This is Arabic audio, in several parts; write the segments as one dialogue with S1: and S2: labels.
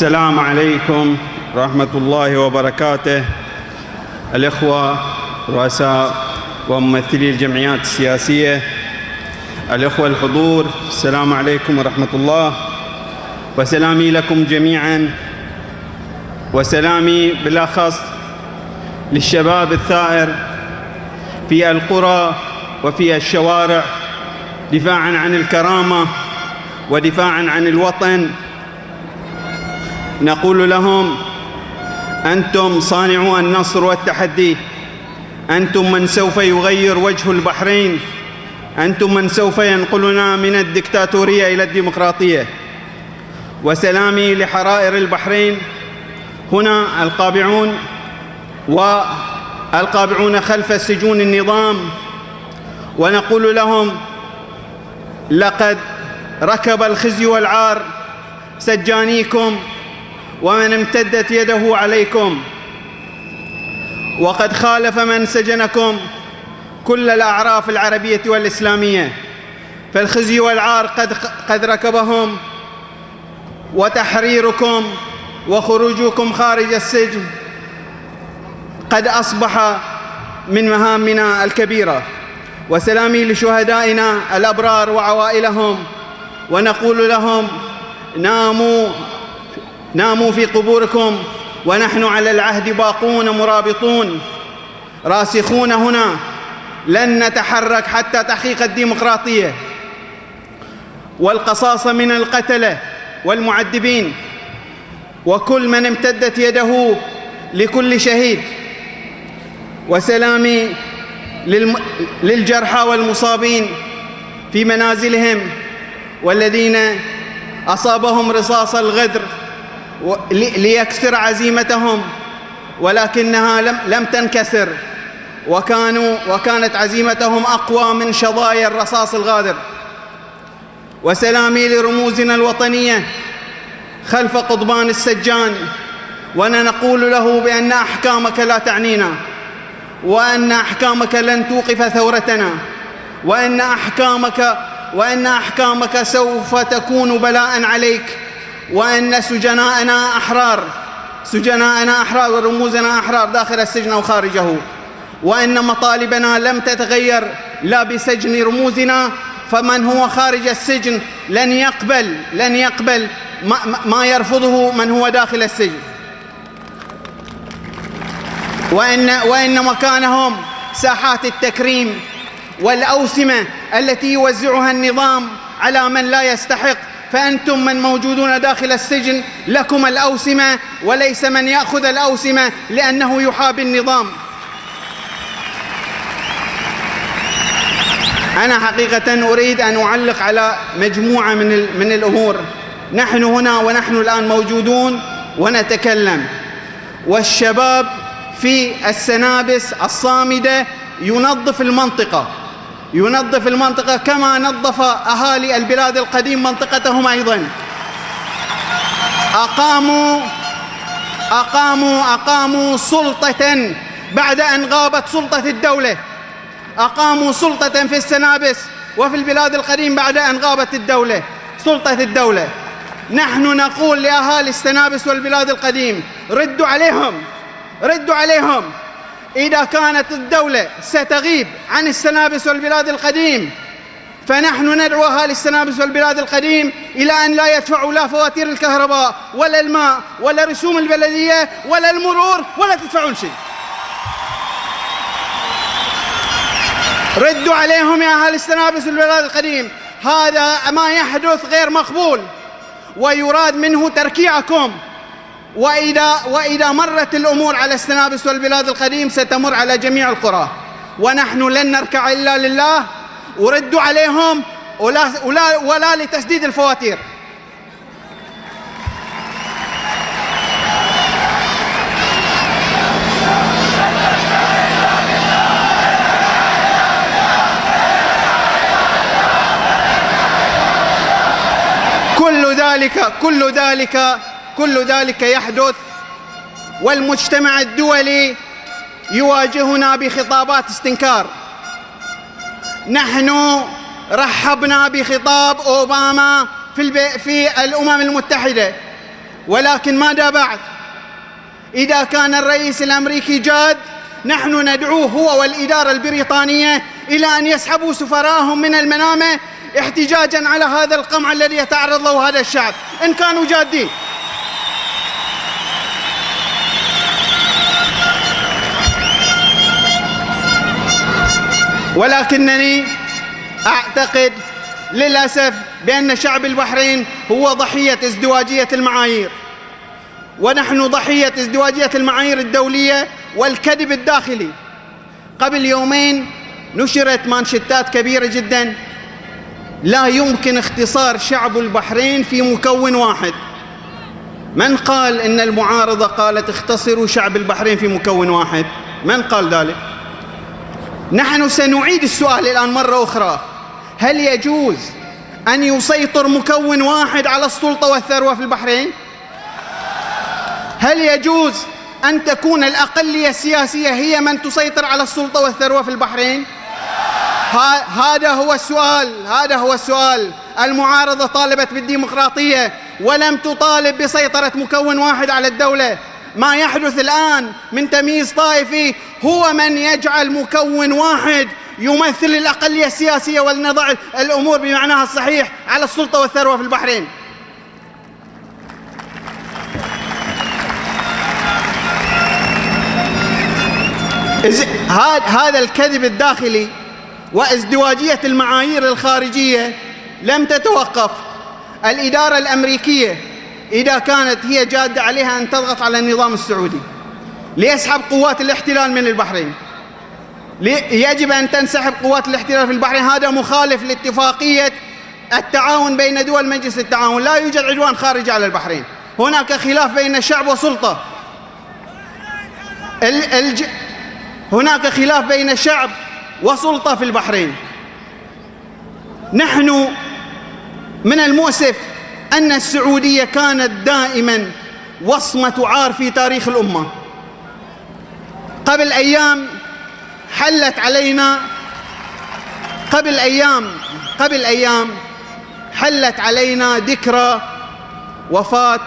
S1: السلام عليكم ورحمة الله وبركاته. الإخوة رؤساء وممثلي الجمعيات السياسية الإخوة الحضور السلام عليكم ورحمة الله. وسلامي لكم جميعا. وسلامي بالأخص للشباب الثائر في القرى وفي الشوارع دفاعا عن الكرامة ودفاعا عن الوطن. نقول لهم أنتم صانعو النصر والتحدي. أنتم من سوف يغير وجه البحرين. أنتم من سوف ينقلنا من الدكتاتورية إلى الديمقراطية. وسلامي لحرائر البحرين. هنا القابعون والقابعون خلف سجون النظام. ونقول لهم لقد ركب الخزي والعار سجانيكم ومن امتدت يده عليكم. وقد خالف من سجنكم كل الأعراف العربية والإسلامية. فالخزي والعار قد, قد ركبهم. وتحريركم وخروجكم خارج السجن قد أصبح من مهامنا الكبيرة. وسلامي لشهدائنا الأبرار وعوائلهم. ونقول لهم ناموا ناموا في قبوركم ونحن على العهد باقون مرابطون. راسخون هنا لن نتحرك حتى تحقيق الديمقراطية. والقصاصة من القتلة والمعذبين. وكل من امتدت يده لكل شهيد. وسلامي للجرحى والمصابين في منازلهم والذين أصابهم رصاص الغدر. ليكسر عزيمتهم ولكنها لم, لم تنكسر. وكانوا وكانت عزيمتهم أقوى من شظايا الرصاص الغادر. وسلامي لرموزنا الوطنية خلف قضبان السجان وأنا نقول له بأن أحكامك لا تعنينا وأن أحكامك لن توقف ثورتنا وأن أحكامك وأن أحكامك سوف تكون بلاء عليك. وأن سجناءنا أحرار سجناءنا أحرار ورموزنا أحرار داخل السجن وخارجه وأن مطالبنا لم تتغير لا بسجن رموزنا فمن هو خارج السجن لن يقبل لن يقبل ما, ما يرفضه من هو داخل السجن. وإن, وإن مكانهم ساحات التكريم والأوسمة التي يوزعها النظام على من لا يستحق فأنتم من موجودون داخل السجن لكم الأوسمة وليس من يأخذ الأوسمة لأنه يحابي النظام. أنا حقيقة أريد أن أعلق على مجموعة من, من الأمور. نحن هنا ونحن الآن موجودون ونتكلم. والشباب في السنابس الصامدة ينظف المنطقة. ينظف المنطقة كما نظف أهالي البلاد القديم منطقتهم أيضا. أقاموا أقاموا أقاموا سلطة بعد أن غابت سلطة الدولة. أقاموا سلطة في السنابس وفي البلاد القديم بعد أن غابت الدولة سلطة الدولة. نحن نقول لأهالي السنابس والبلاد القديم ردوا عليهم ردوا عليهم. إذا كانت الدولة ستغيب عن السنابس والبلاد القديم فنحن ندعو أهالي السنابس والبلاد القديم إلى أن لا يدفعوا لا فواتير الكهرباء ولا الماء ولا رسوم البلدية ولا المرور ولا تدفعون شيء. ردوا عليهم يا أهل السنابس والبلاد القديم هذا ما يحدث غير مقبول ويراد منه تركيعكم. وإذا, وإذا مرت الأمور على السنابس والبلاد القديم ستمر على جميع القرى. ونحن لن نركع إلا لله. وردوا عليهم ولا, ولا, ولا لتسديد الفواتير. كل ذلك كل ذلك كل ذلك يحدث والمجتمع الدولي يواجهنا بخطابات استنكار. نحن رحبنا بخطاب أوباما في. في الأمم المتحدة. ولكن ماذا بعد؟ إذا كان الرئيس الأمريكي جاد نحن ندعوه هو والإدارة البريطانية إلى أن يسحبوا سفراءهم من المنامة احتجاجا على هذا القمع الذي يتعرض له هذا الشعب. إن كانوا جادين. ولكنني أعتقد للأسف بأن شعب البحرين هو ضحية ازدواجية المعايير. ونحن ضحية ازدواجية المعايير الدولية والكذب الداخلي. قبل يومين نشرت مانشتات كبيرة جدا لا يمكن اختصار شعب البحرين في مكون واحد. من قال إن المعارضة قالت اختصروا شعب البحرين في مكون واحد؟ من قال ذلك؟ نحن سنعيد السؤال الآن مرة أخرى. هل يجوز أن يسيطر مكون واحد على السلطة والثروة في البحرين؟ هل يجوز أن تكون الأقلية السياسية هي من تسيطر على السلطة والثروة في البحرين؟ هذا هو السؤال هذا هو السؤال. المعارضة طالبت بالديمقراطية ولم تطالب بسيطرة مكون واحد على الدولة. ما يحدث الآن من تمييز طائفي هو من يجعل مكون واحد يمثل الأقلية السياسية ولنضع الأمور بمعناها الصحيح على السلطة والثروة في البحرين. هذا الكذب الداخلي وازدواجية المعايير الخارجية لم تتوقف. الإدارة الأمريكية إذا كانت هي جادة عليها أن تضغط على النظام السعودي. ليسحب قوات الاحتلال من البحرين. يجب أن تنسحب قوات الاحتلال في البحرين. هذا مخالف لاتفاقية التعاون بين دول مجلس التعاون. لا يوجد عدوان خارجي على البحرين. هناك خلاف بين الشعب وسلطة الج... هناك خلاف بين الشعب وسلطة في البحرين. نحن من المؤسف أن السعودية كانت دائما وصمة عار في تاريخ الأمة. قبل أيام حلت علينا قبل أيام قبل أيام حلت علينا ذكرى وفاة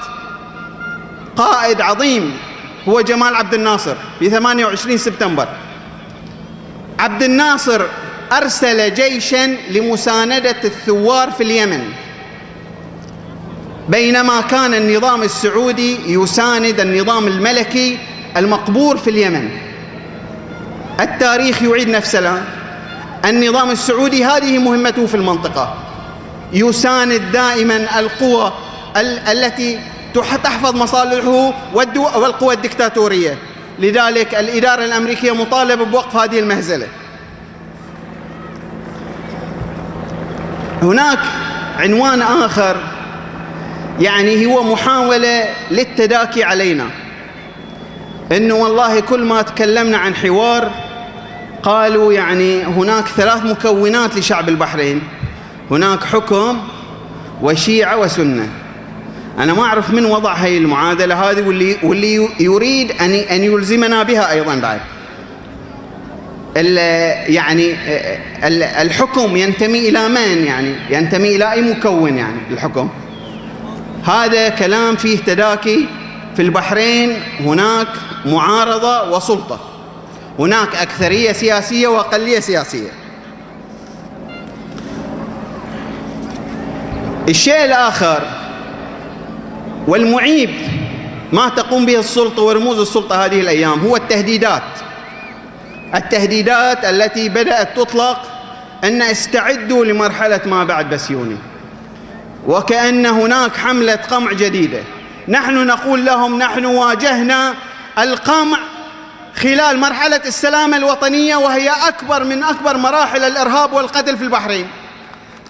S1: قائد عظيم هو جمال عبد الناصر في 28 سبتمبر. عبد الناصر أرسل جيشا لمساندة الثوار في اليمن. بينما كان النظام السعودي يساند النظام الملكي المقبور في اليمن. التاريخ يعيد نفسه النظام السعودي هذه مهمته في المنطقة. يساند دائما القوى التي تحفظ مصالحه والقوى الدكتاتورية. لذلك الإدارة الأمريكية مطالبة بوقف هذه المهزلة. هناك عنوان آخر يعني هو محاولة للتداكي علينا. إنه والله كل ما تكلمنا عن حوار قالوا يعني هناك ثلاث مكونات لشعب البحرين. هناك حكم وشيعة وسنة. أنا ما أعرف من وضع هاي المعادلة هذه واللي, واللي يريد أن أن يلزمنا بها أيضا بعد. يعني الحكم ينتمي إلى من يعني؟ ينتمي إلى أي مكون يعني الحكم؟ هذا كلام فيه تداكي في البحرين. هناك معارضة وسلطة. هناك أكثرية سياسية وأقلية سياسية. الشيء الآخر والمعيب ما تقوم به السلطة ورموز السلطة هذه الأيام هو التهديدات. التهديدات التي بدأت تطلق أن استعدوا لمرحلة ما بعد بسيوني. وكأن هناك حملة قمع جديدة. نحن نقول لهم نحن واجهنا القمع خلال مرحلة السلامة الوطنية وهي أكبر من أكبر مراحل الإرهاب والقتل في البحرين.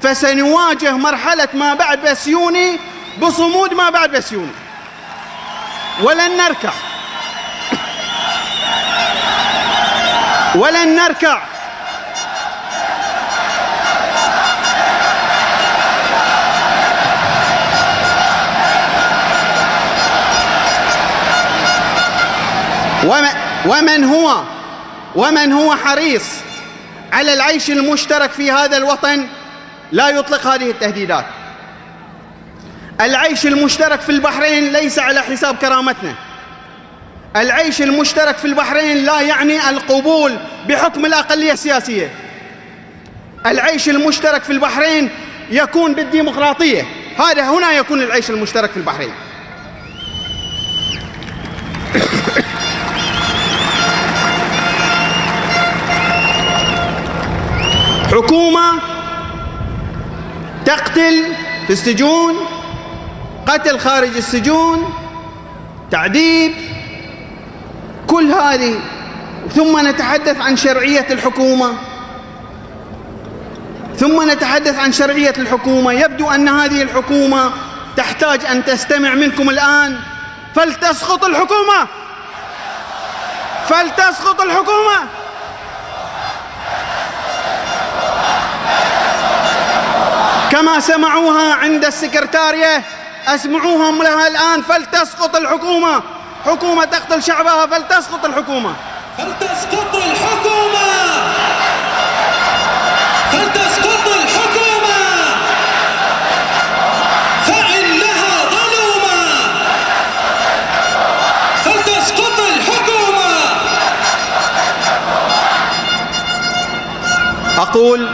S1: فسنواجه مرحلة ما بعد بسيوني بصمود ما بعد بسيوني ولن نركع. ولن نركع. ومن هو؟ ومن هو حريص على العيش المشترك في هذا الوطن؟ لا يطلق هذه التهديدات. العيش المشترك في البحرين ليس على حساب كرامتنا. العيش المشترك في البحرين لا يعني القبول بحكم الأقلية السياسية. العيش المشترك في البحرين يكون بالديمقراطية. هذا هنا يكون العيش المشترك في البحرين. حكومة تقتل في السجون قتل خارج السجون تعذيب كل هذه. ثم نتحدث عن شرعية الحكومة. ثم نتحدث عن شرعية الحكومة. يبدو أن هذه الحكومة تحتاج أن تستمع منكم الآن. فلتسقط الحكومة! فلتسقط الحكومة! كما سمعوها عند السكرتارية أسمعوهم لها الآن فلتسقط الحكومة. حكومة تقتل شعبها فلتسقط الحكومة.
S2: فلتسقط الحكومة. فلتسقط الحكومة. فإنها ظلومة. فلتسقط الحكومة.
S1: أقول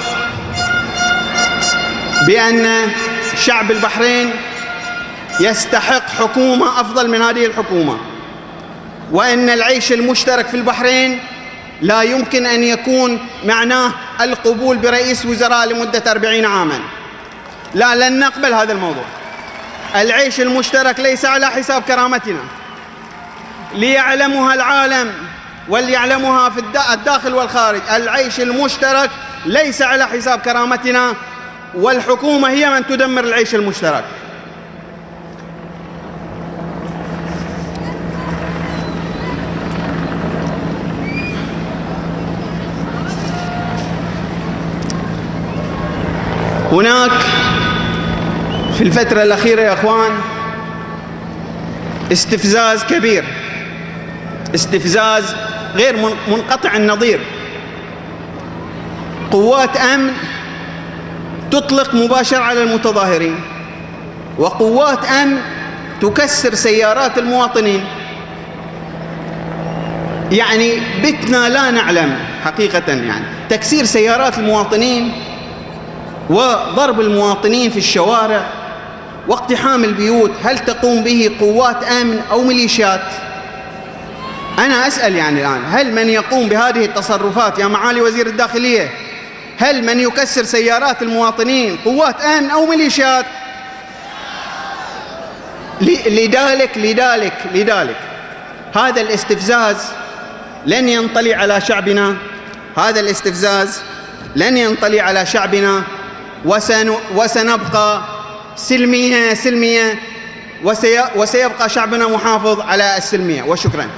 S1: بأن شعب البحرين يستحق حكومة أفضل من هذه الحكومة وأن العيش المشترك في البحرين لا يمكن أن يكون معناه القبول برئيس وزراء لمدة أربعين عاما. لا لن نقبل هذا الموضوع. العيش المشترك ليس على حساب كرامتنا. ليعلمها العالم وليعلمها في الداخل والخارج. العيش المشترك ليس على حساب كرامتنا. والحكومة هي من تدمر العيش المشترك. هناك في الفترة الأخيرة يا أخوان استفزاز كبير استفزاز غير منقطع النظير. قوات أمن تطلق مباشر على المتظاهرين. وقوات أمن تكسر سيارات المواطنين. يعني بتنا لا نعلم حقيقة يعني. تكسير سيارات المواطنين وضرب المواطنين في الشوارع واقتحام البيوت هل تقوم به قوات أمن أو ميليشيات؟ أنا أسأل يعني الآن هل من يقوم بهذه التصرفات يا معالي وزير الداخلية؟ هل من يكسر سيارات المواطنين قوات امن أو ميليشيات؟ لذلك لذلك لذلك. هذا الاستفزاز لن ينطلي على شعبنا. هذا الاستفزاز لن ينطلي على شعبنا. وسن وسنبقى سلمية سلمية. وسي وسيبقى شعبنا محافظ على السلمية. وشكرا.